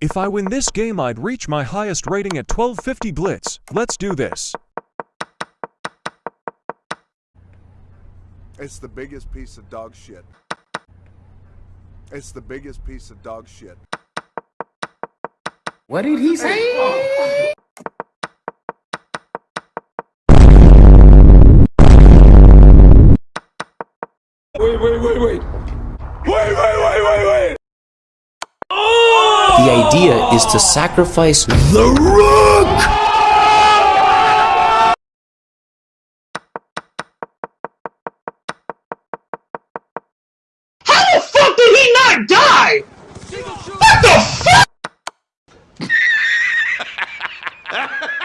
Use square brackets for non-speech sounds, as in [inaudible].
If I win this game, I'd reach my highest rating at 1250 Blitz. Let's do this. It's the biggest piece of dog shit. It's the biggest piece of dog shit. What did he say? Wait, wait, wait, wait. Wait, wait, wait, wait, wait. The idea is to sacrifice the rook! How the fuck did he not die! What the fuck? [laughs]